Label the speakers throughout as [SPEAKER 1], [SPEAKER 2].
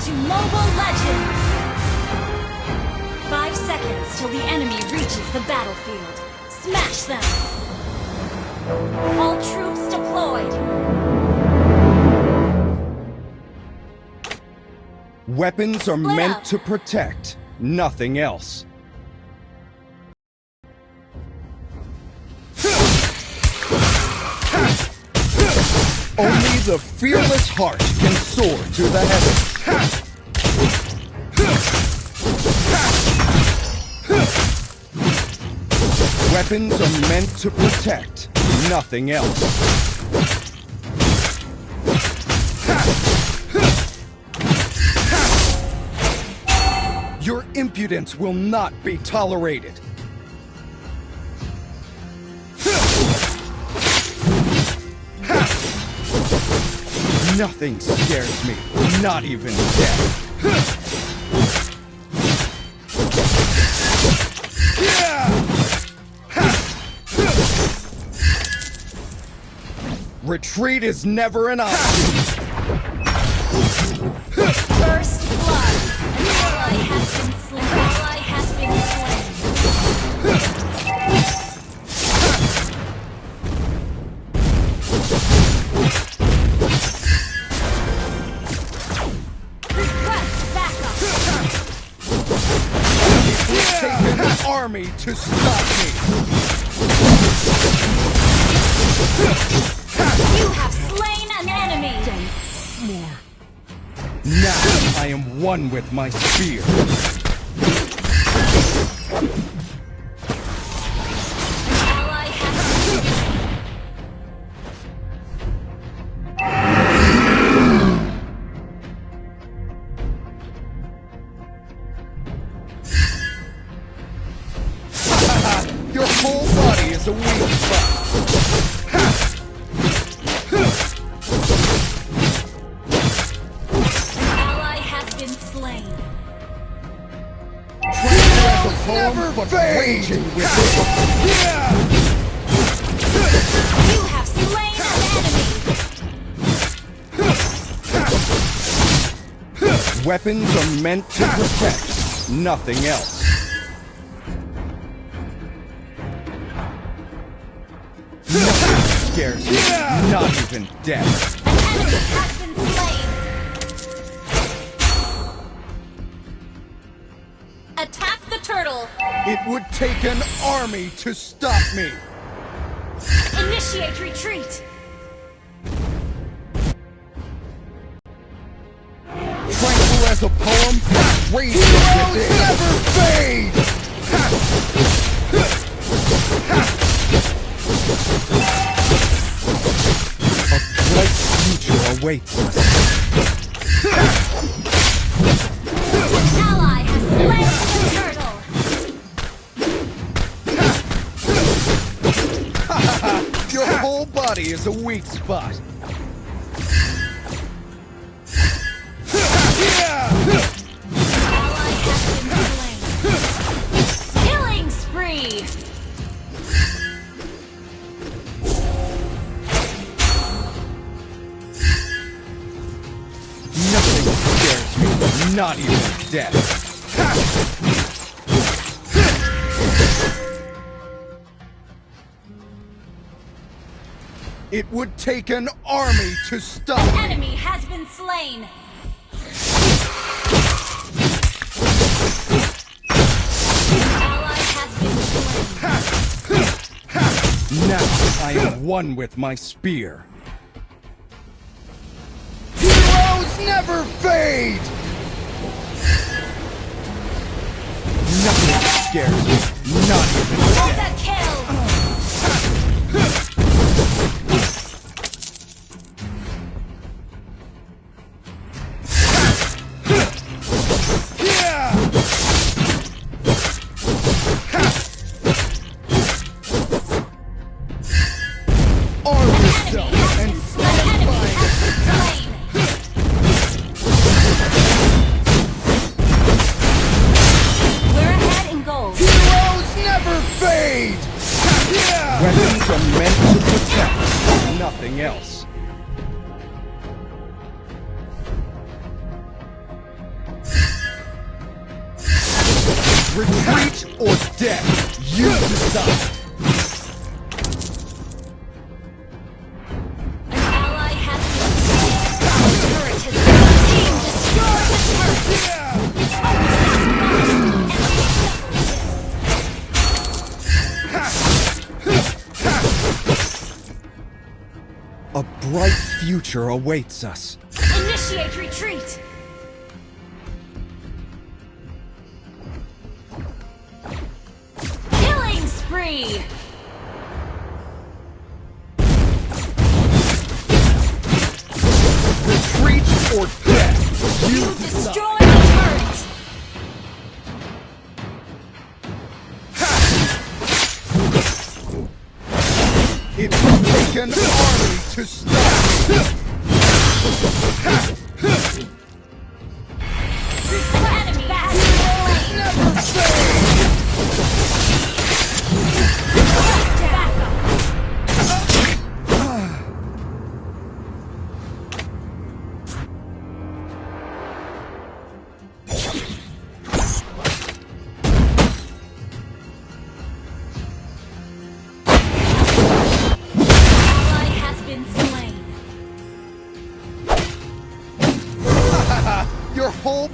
[SPEAKER 1] to Mobile Legends! Five seconds till the enemy reaches the battlefield. Smash them! All troops deployed!
[SPEAKER 2] Weapons are
[SPEAKER 1] Split
[SPEAKER 2] meant
[SPEAKER 1] up.
[SPEAKER 2] to protect, nothing else. Only the fearless heart can soar to the heavens. Weapons are meant to protect, nothing else. Your impudence will not be tolerated. Nothing scares me, not even death. Retreat is never an option. Army to stop me.
[SPEAKER 1] You have slain an enemy! More.
[SPEAKER 2] Now I am one with my spear. Whole body is a weak spot.
[SPEAKER 1] An ally has been slain.
[SPEAKER 2] the poem,
[SPEAKER 3] never
[SPEAKER 2] but
[SPEAKER 3] fade.
[SPEAKER 2] raging within.
[SPEAKER 1] You have slain an enemy.
[SPEAKER 2] Weapons are meant to protect, nothing else. Scares me, not even death.
[SPEAKER 1] An enemy has been slain. Attack the turtle.
[SPEAKER 2] It would take an army to stop me.
[SPEAKER 1] Initiate retreat.
[SPEAKER 2] Tranquil as a poem, but raging within.
[SPEAKER 3] Never fade!
[SPEAKER 2] A
[SPEAKER 1] turtle.
[SPEAKER 2] Your whole body is a weak spot. Not even death. It would take an army to stop me.
[SPEAKER 1] Enemy has been slain. Ally has been slain.
[SPEAKER 2] Now I am one with my spear.
[SPEAKER 3] Heroes never fade!
[SPEAKER 2] Nothing scares me, not even death. Bright future awaits us.
[SPEAKER 1] Initiate retreat. Killing spree.
[SPEAKER 2] Retreat or death, you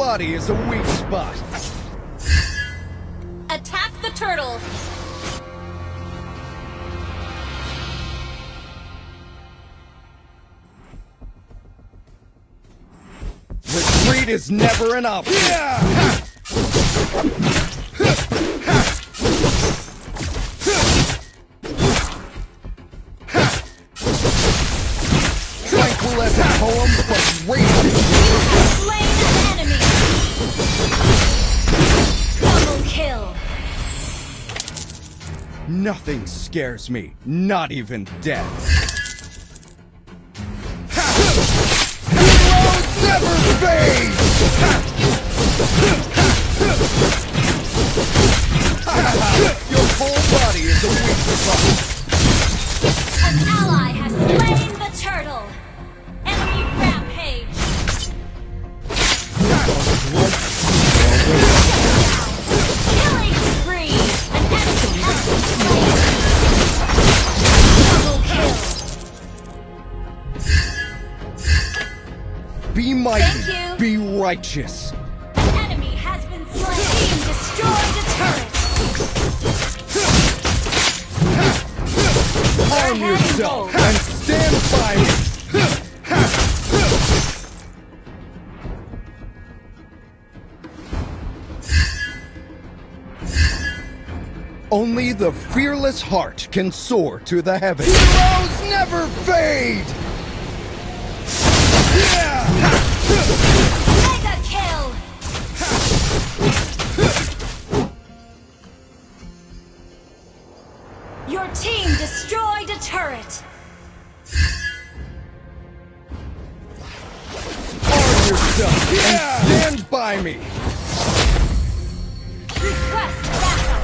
[SPEAKER 2] body is a weak spot.
[SPEAKER 1] Attack the turtle.
[SPEAKER 2] Retreat is never an option. Tranquil Nothing scares me, not even death.
[SPEAKER 1] Enemy has been slain. Destroyed a turret.
[SPEAKER 2] Arm yourself and stand by me. Only the fearless heart can soar to the heavens.
[SPEAKER 3] Heroes never fade!
[SPEAKER 1] Mega turret.
[SPEAKER 2] Arm yourself and stand by me.
[SPEAKER 1] Request backup.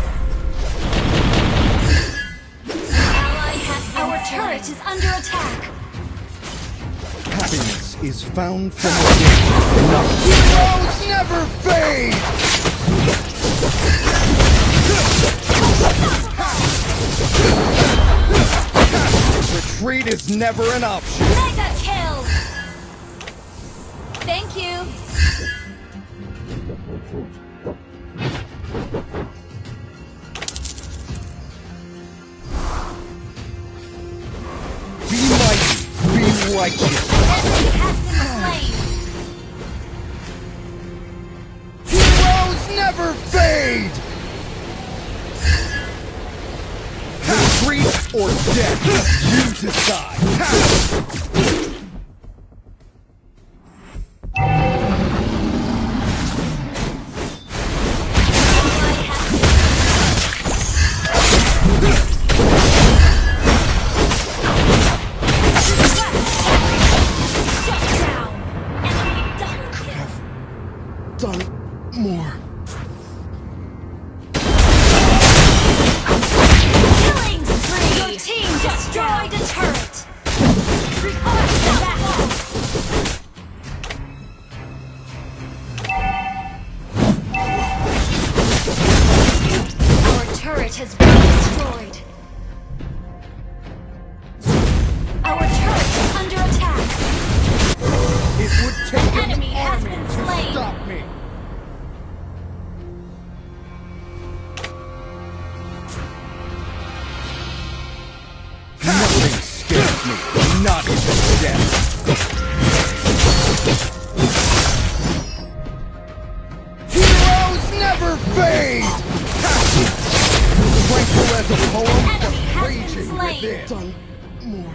[SPEAKER 1] Ally has Our turret is under attack.
[SPEAKER 2] Happiness is found from within, not
[SPEAKER 3] Heroes never fade!
[SPEAKER 2] Retreat is never an option.
[SPEAKER 1] Mega kill. Thank you.
[SPEAKER 2] Be mighty, be righteous.
[SPEAKER 1] Enemy has been slain.
[SPEAKER 3] Heroes never fade!
[SPEAKER 2] Retreat or death, you decide. Me, not even death.
[SPEAKER 3] Heroes never fade!
[SPEAKER 2] Tranquil as a poem, but raging within. Done more.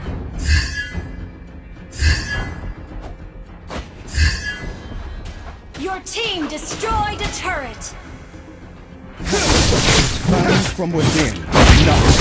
[SPEAKER 1] Your team destroyed a turret.
[SPEAKER 2] Found from within, not